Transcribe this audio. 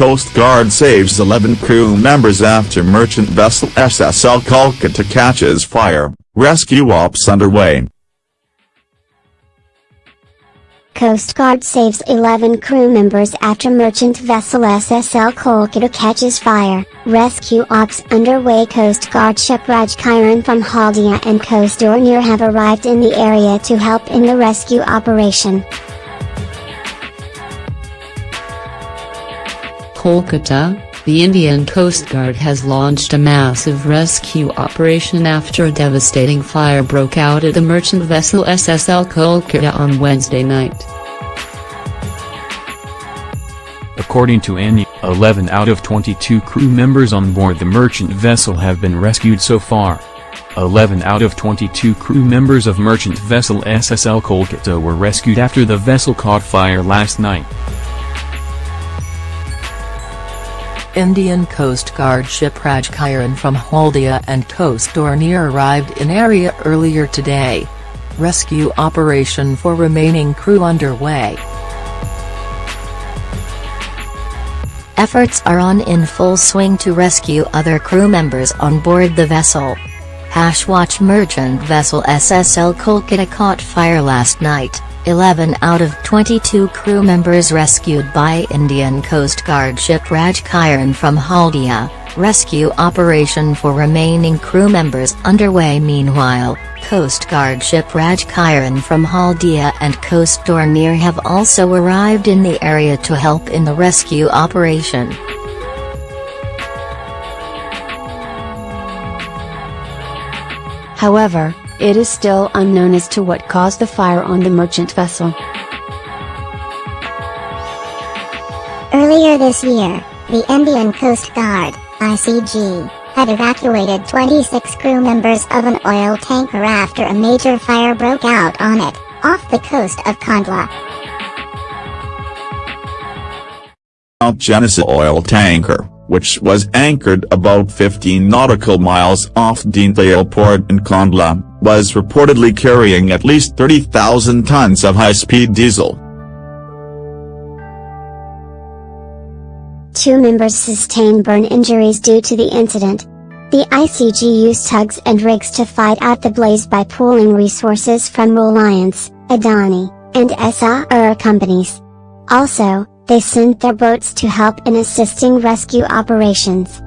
Coast Guard saves 11 crew members after merchant vessel SSL Kolkata catches fire, rescue ops underway. Coast Guard saves 11 crew members after merchant vessel SSL Kolkata catches fire, rescue ops underway Coast Guard ship Rajkiran from Haldia and Coast Dornier have arrived in the area to help in the rescue operation. Kolkata, the Indian Coast Guard has launched a massive rescue operation after a devastating fire broke out at the merchant vessel SSL Kolkata on Wednesday night. According to ANI, 11 out of 22 crew members on board the merchant vessel have been rescued so far. 11 out of 22 crew members of merchant vessel SSL Kolkata were rescued after the vessel caught fire last night. Indian Coast Guard ship Rajkiran from Haldia and Coast Dornier arrived in area earlier today. Rescue operation for remaining crew underway. Efforts are on in full swing to rescue other crew members on board the vessel. Hashwatch merchant vessel SSL Kolkata caught fire last night. 11 out of 22 crew members rescued by Indian Coast Guard ship Rajkiran from Haldia, rescue operation for remaining crew members underway meanwhile, Coast Guard ship Rajkiran from Haldia and Coast Dornier have also arrived in the area to help in the rescue operation. However, it is still unknown as to what caused the fire on the merchant vessel. Earlier this year, the Indian Coast Guard, ICG, had evacuated 26 crew members of an oil tanker after a major fire broke out on it, off the coast of Kandla. Genesis oil tanker, which was anchored about 15 nautical miles off Deendayal port in Kandla, was reportedly carrying at least 30,000 tons of high-speed diesel. Two members sustained burn injuries due to the incident. The ICG used tugs and rigs to fight out the blaze by pooling resources from Reliance, Adani, and Essar companies. Also, they sent their boats to help in assisting rescue operations.